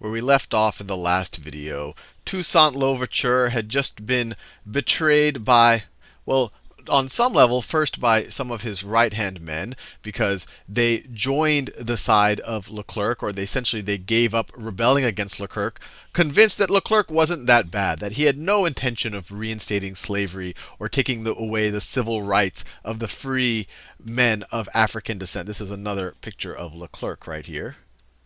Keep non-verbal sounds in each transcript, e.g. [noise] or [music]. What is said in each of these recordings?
where we left off in the last video. Toussaint Louverture had just been betrayed by, well, on some level, first by some of his right-hand men, because they joined the side of Leclerc, or they essentially they gave up rebelling against Leclerc, convinced that Leclerc wasn't that bad, that he had no intention of reinstating slavery or taking the, away the civil rights of the free men of African descent. This is another picture of Leclerc right here.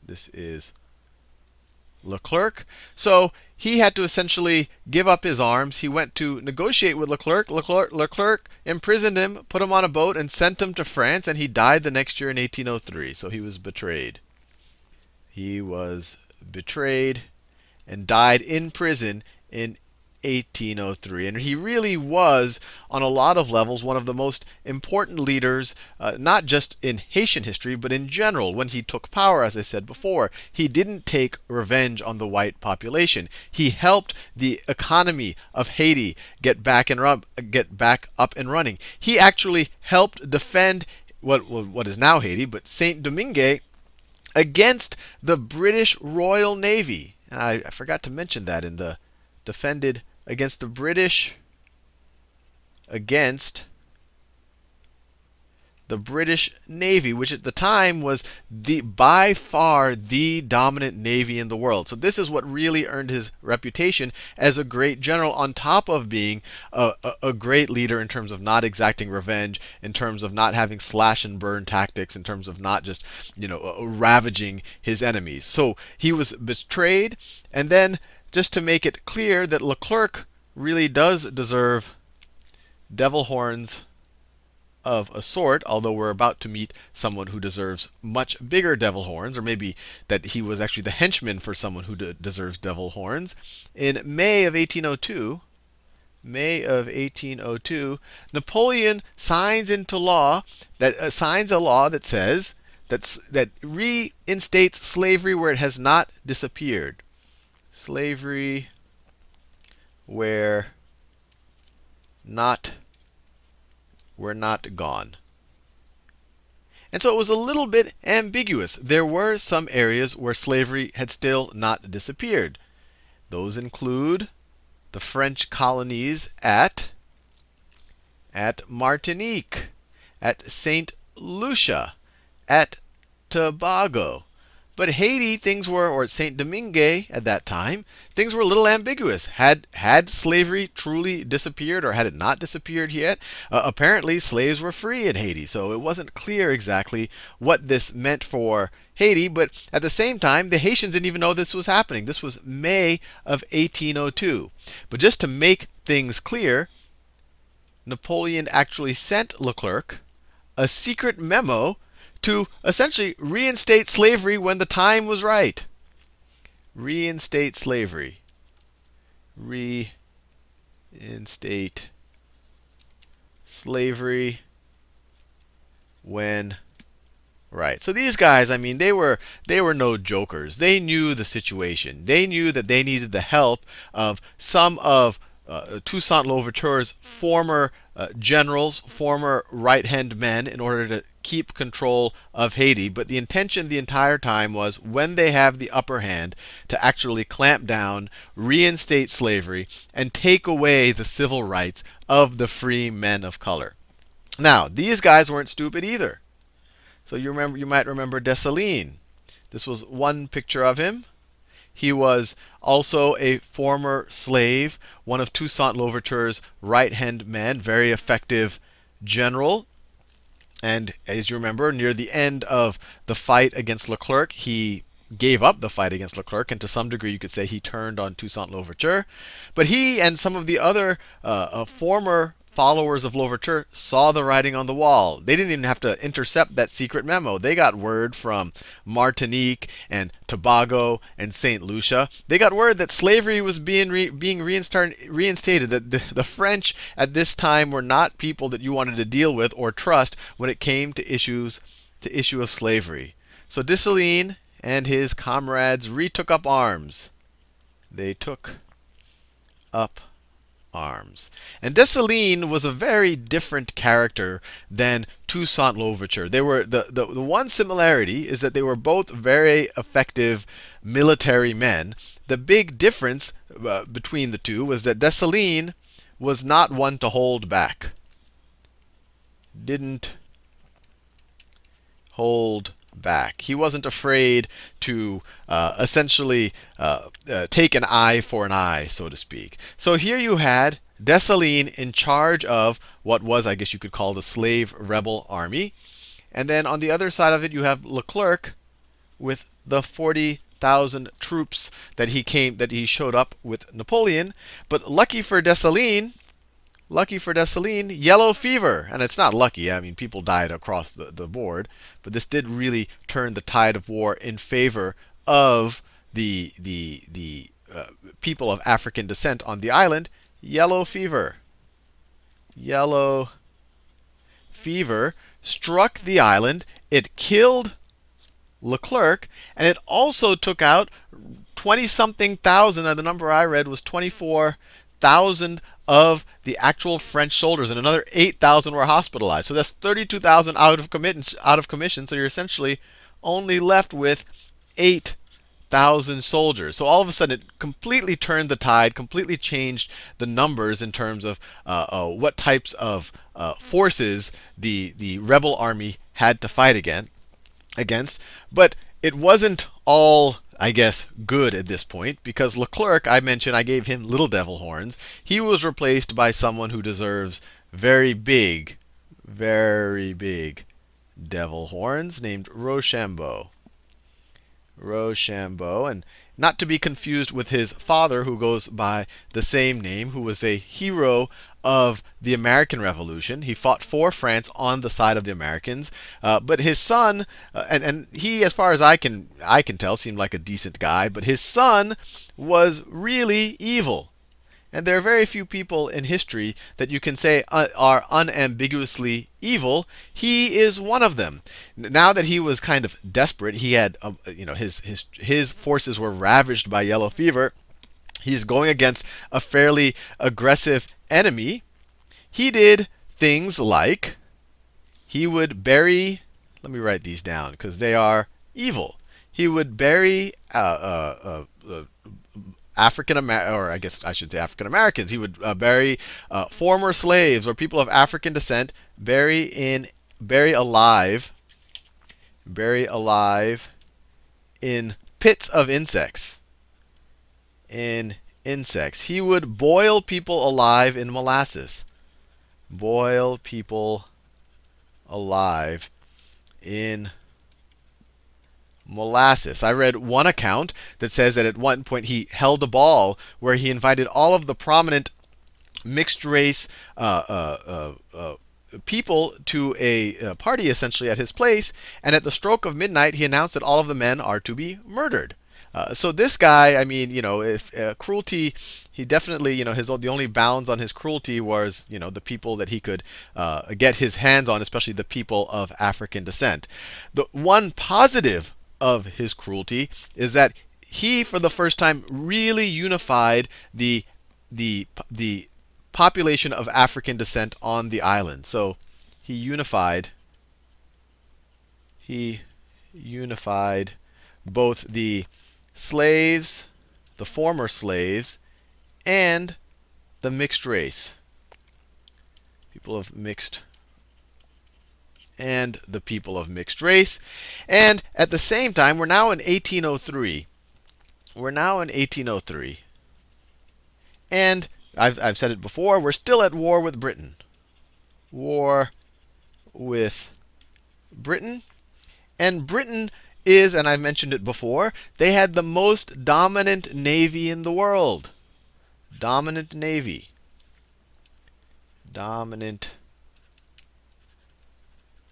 This is Leclerc. So he had to essentially give up his arms. He went to negotiate with Leclerc. Leclerc. Leclerc imprisoned him, put him on a boat, and sent him to France. And he died the next year in 1803. So he was betrayed. He was betrayed and died in prison in 1803. And he really was, on a lot of levels, one of the most important leaders, uh, not just in Haitian history, but in general. When he took power, as I said before, he didn't take revenge on the white population. He helped the economy of Haiti get back and get back up and running. He actually helped defend what what is now Haiti, but Saint Domingue against the British Royal Navy. I, I forgot to mention that in the defended against the British against the British Navy, which at the time was the by far the dominant navy in the world. So this is what really earned his reputation as a great general, on top of being a, a, a, great leader in terms of not exacting revenge, in terms of not having slash and burn tactics, in terms of not just you know uh, ravaging his enemies. So he was betrayed, and then just to make it clear that Leclerc really does deserve devil horns of a sort, although we're about to meet someone who deserves much bigger devil horns, or maybe that he was actually the henchman for someone who de deserves devil horns. In May of 1802, May of 1802, Napoleon signs into law that uh, signs a law that says that that reinstates slavery where it has not disappeared. Slavery where not were not gone. And so it was a little bit ambiguous. There were some areas where slavery had still not disappeared. Those include the French colonies at, at Martinique, at St. Lucia, at Tobago, but Haiti, things were, or Saint Domingue at that time, things were a little ambiguous. Had had slavery truly disappeared, or had it not disappeared yet? Uh, apparently, slaves were free in Haiti, so it wasn't clear exactly what this meant for Haiti. But at the same time, the Haitians didn't even know this was happening. This was May of 1802. But just to make things clear, Napoleon actually sent Leclerc a secret memo to essentially reinstate slavery when the time was right. Reinstate slavery. Reinstate slavery when right. So these guys, I mean, they were they were no jokers. They knew the situation. They knew that they needed the help of some of uh, Toussaint Louverture's former uh, generals, former right hand men, in order to keep control of Haiti. But the intention the entire time was when they have the upper hand to actually clamp down, reinstate slavery, and take away the civil rights of the free men of color. Now, these guys weren't stupid either. So you remember you might remember Dessalines. This was one picture of him. He was also a former slave, one of Toussaint Louverture's right hand men, very effective general. And as you remember, near the end of the fight against Leclerc, he gave up the fight against Leclerc, and to some degree you could say he turned on Toussaint Louverture. But he and some of the other uh, uh, former followers of Louverture saw the writing on the wall. They didn't even have to intercept that secret memo. They got word from Martinique and Tobago and St. Lucia. They got word that slavery was being re being reinstated, that the, the French at this time were not people that you wanted to deal with or trust when it came to issues to issue of slavery. So Dessalines and his comrades retook up arms. They took up arms. And Dessalines was a very different character than Toussaint Louverture. They were the, the, the one similarity is that they were both very effective military men. The big difference uh, between the two was that Dessalines was not one to hold back. Didn't hold back. He wasn't afraid to uh, essentially uh, uh, take an eye for an eye, so to speak. So here you had Dessalines in charge of what was, I guess you could call the slave rebel army. And then on the other side of it, you have Leclerc with the 40,000 troops that he came that he showed up with Napoleon. But lucky for Dessalines, Lucky for Dessalines, yellow fever. And it's not lucky. I mean, people died across the, the board. But this did really turn the tide of war in favor of the, the, the uh, people of African descent on the island. Yellow fever. Yellow fever struck the island. It killed Leclerc. And it also took out 20 something thousand. And the number I read was 24,000 of the actual French soldiers, and another 8,000 were hospitalized. So that's 32,000 out of out of commission. So you're essentially only left with 8,000 soldiers. So all of a sudden, it completely turned the tide, completely changed the numbers in terms of uh, uh, what types of uh, forces the the rebel army had to fight again against. But it wasn't all I guess, good at this point because Leclerc, I mentioned, I gave him little devil horns. He was replaced by someone who deserves very big, very big devil horns named Rochambeau. Rochambeau, and not to be confused with his father, who goes by the same name, who was a hero of the American Revolution. He fought for France on the side of the Americans. Uh, but his son, uh, and, and he, as far as I can I can tell, seemed like a decent guy. But his son was really evil. And there are very few people in history that you can say uh, are unambiguously evil. He is one of them. Now that he was kind of desperate, he had, uh, you know, his his his forces were ravaged by yellow fever. He's going against a fairly aggressive enemy, he did things like he would bury, let me write these down because they are evil. He would bury uh, uh, uh, uh African American, or I guess I should say African Americans. He would uh, bury uh, former slaves or people of African descent, bury in, bury alive, bury alive in pits of insects. In insects. He would boil people alive in molasses. Boil people alive in molasses. I read one account that says that at one point he held a ball where he invited all of the prominent mixed race uh, uh, uh, uh people to a, a party essentially at his place, and at the stroke of midnight he announced that all of the men are to be murdered. Uh, so this guy, I mean, you know, if uh, cruelty, he definitely, you know, his the only bounds on his cruelty was, you know, the people that he could uh, get his hands on, especially the people of African descent. The one positive of his cruelty is that he, for the first time, really unified the the the population of African descent on the island. So he unified. He unified both the slaves, the former slaves, and the mixed race. People of mixed and the people of mixed race. And at the same time, we're now in 1803. We're now in 1803. And I've, I've said it before, we're still at war with Britain. War with Britain. And Britain is, and I've mentioned it before, they had the most dominant navy in the world. Dominant navy. Dominant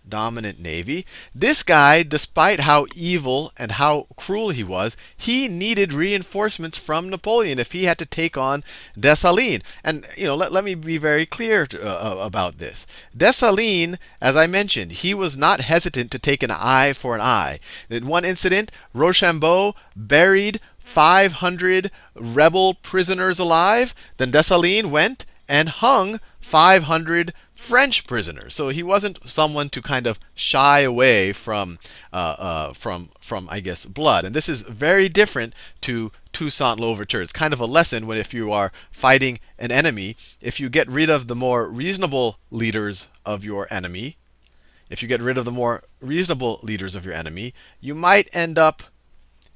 dominant navy. This guy, despite how evil and how cruel he was, he needed reinforcements from Napoleon if he had to take on Dessalines. And you know, let, let me be very clear to, uh, uh, about this. Dessalines, as I mentioned, he was not hesitant to take an eye for an eye. In one incident, Rochambeau buried 500 rebel prisoners alive. Then Dessalines went and hung 500 French prisoners. So he wasn't someone to kind of shy away from, uh, uh, from, from I guess, blood. And this is very different to Toussaint Louverture. It's kind of a lesson when if you are fighting an enemy, if you get rid of the more reasonable leaders of your enemy, if you get rid of the more reasonable leaders of your enemy, you might end up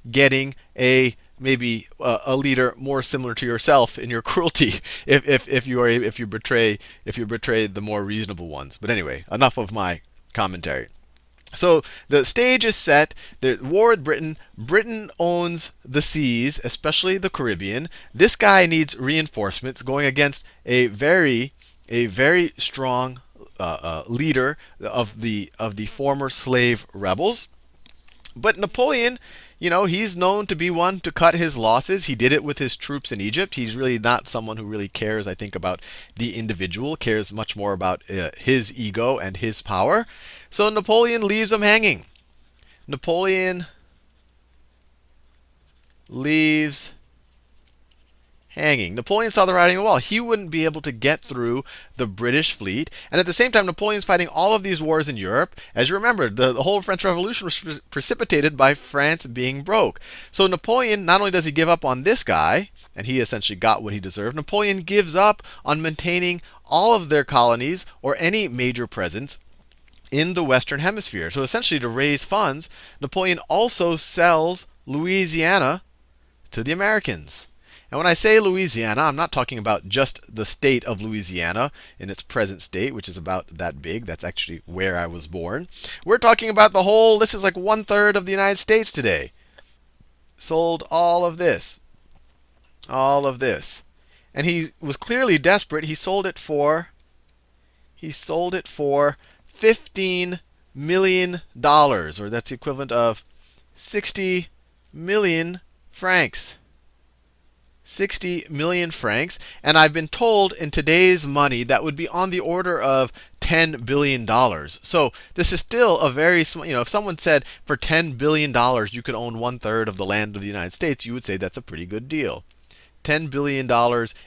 getting a maybe uh, a leader more similar to yourself in your [laughs] cruelty if, if, if you are if you betray if you betray the more reasonable ones. But anyway, enough of my commentary. So the stage is set. The war with Britain. Britain owns the seas, especially the Caribbean. This guy needs reinforcements going against a very a very strong uh, uh, leader of the of the former slave rebels. But Napoleon you know, he's known to be one to cut his losses. He did it with his troops in Egypt. He's really not someone who really cares, I think, about the individual, cares much more about uh, his ego and his power. So Napoleon leaves him hanging. Napoleon leaves hanging. Napoleon saw the writing on the wall. He wouldn't be able to get through the British fleet. And at the same time, Napoleon's fighting all of these wars in Europe. As you remember, the, the whole French Revolution was pre precipitated by France being broke. So Napoleon, not only does he give up on this guy, and he essentially got what he deserved, Napoleon gives up on maintaining all of their colonies or any major presence in the Western Hemisphere. So essentially, to raise funds, Napoleon also sells Louisiana to the Americans. And when I say Louisiana, I'm not talking about just the state of Louisiana in its present state, which is about that big. That's actually where I was born. We're talking about the whole, this is like one third of the United States today. Sold all of this. All of this. And he was clearly desperate. He sold it for, he sold it for 15 million dollars, or that's the equivalent of 60 million francs. 60 million francs. And I've been told in today's money that would be on the order of $10 billion. So this is still a very small, you know, if someone said for $10 billion you could own one third of the land of the United States, you would say that's a pretty good deal. $10 billion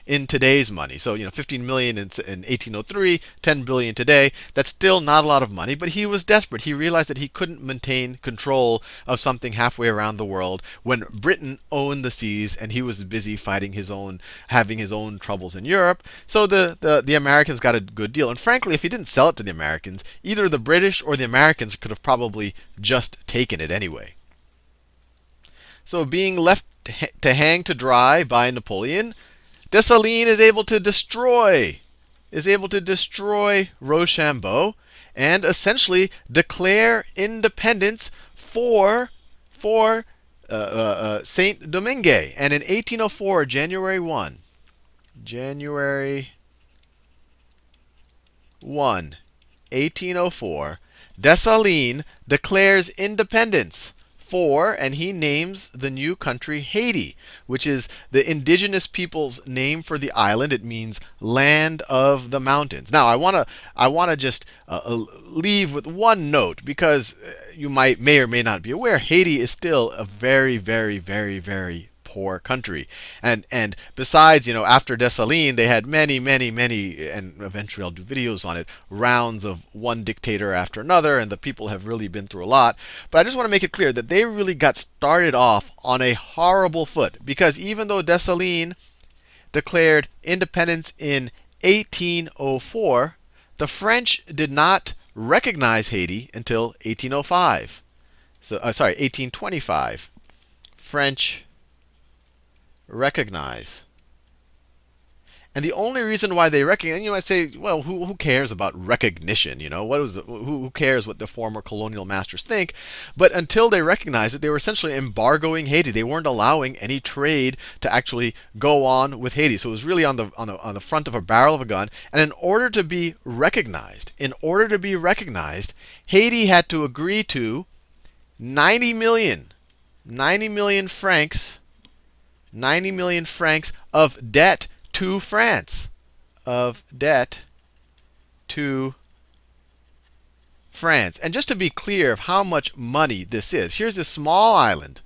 in today's money. So, you know, 15 million in, in 1803, 10 billion today. That's still not a lot of money, but he was desperate. He realized that he couldn't maintain control of something halfway around the world when Britain owned the seas and he was busy fighting his own, having his own troubles in Europe. So the, the, the Americans got a good deal. And frankly, if he didn't sell it to the Americans, either the British or the Americans could have probably just taken it anyway. So being left to hang to dry by Napoleon, Dessalines is able to destroy is able to destroy Rochambeau and essentially declare independence for for uh, uh, uh, Saint Domingue. And in 1804, January 1, January 1, 1804, Dessalines declares independence for, and he names the new country Haiti, which is the indigenous people's name for the island. It means land of the mountains. Now, I want to I want to just uh, uh, leave with one note because uh, you might may or may not be aware Haiti is still a very very very very poor country. And and besides, you know, after Dessalines, they had many, many, many, and eventually I'll do videos on it, rounds of one dictator after another, and the people have really been through a lot. But I just want to make it clear that they really got started off on a horrible foot. Because even though Dessalines declared independence in 1804, the French did not recognize Haiti until 1805. So, uh, sorry, 1825. French recognize. And the only reason why they recognize, and you might say, well, who, who cares about recognition? You know, what is the, who, who cares what the former colonial masters think? But until they recognized it, they were essentially embargoing Haiti. They weren't allowing any trade to actually go on with Haiti. So it was really on the on, a, on the front of a barrel of a gun. And in order to be recognized, in order to be recognized, Haiti had to agree to 90 million, 90 million francs 90 million francs of debt to France. Of debt to France. And just to be clear of how much money this is, here's a small island.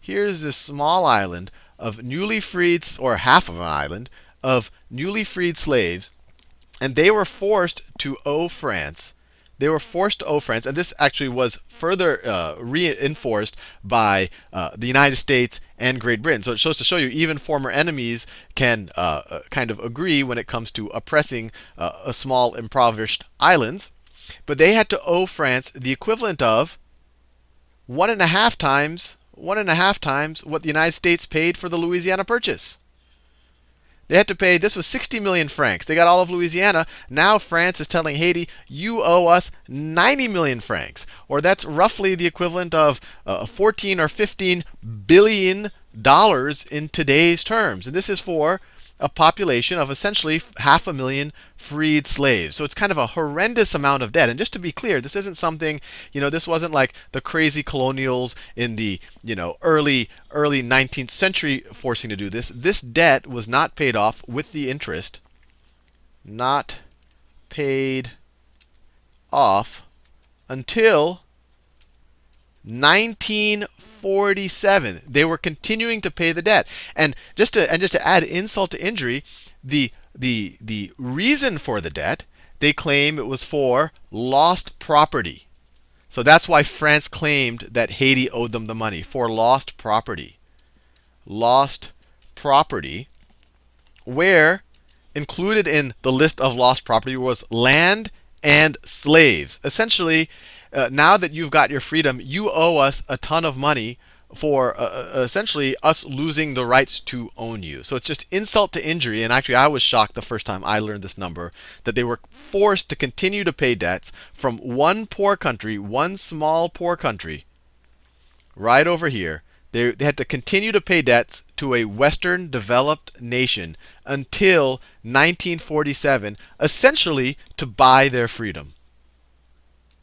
Here's this small island of newly freed, or half of an island, of newly freed slaves, and they were forced to owe France. They were forced to owe France, and this actually was further uh, reinforced by uh, the United States and Great Britain. So it shows to show you even former enemies can uh, uh kind of agree when it comes to oppressing uh, a small impoverished islands. But they had to owe France the equivalent of one and a half times one and a half times what the United States paid for the Louisiana Purchase. They had to pay, this was 60 million francs. They got all of Louisiana. Now France is telling Haiti, you owe us 90 million francs. Or that's roughly the equivalent of uh, 14 or 15 billion dollars in today's terms. And this is for a population of essentially half a million freed slaves. So it's kind of a horrendous amount of debt. And just to be clear, this isn't something, you know, this wasn't like the crazy colonials in the, you know, early early 19th century forcing to do this. This debt was not paid off with the interest. Not paid off until 1947. They were continuing to pay the debt. And just to and just to add insult to injury, the the the reason for the debt, they claim it was for lost property. So that's why France claimed that Haiti owed them the money for lost property. Lost property, where included in the list of lost property was land and slaves. Essentially, uh, now that you've got your freedom, you owe us a ton of money for uh, uh, essentially us losing the rights to own you. So it's just insult to injury. And actually, I was shocked the first time I learned this number that they were forced to continue to pay debts from one poor country, one small poor country, right over here. They, they had to continue to pay debts to a Western developed nation until 1947, essentially to buy their freedom.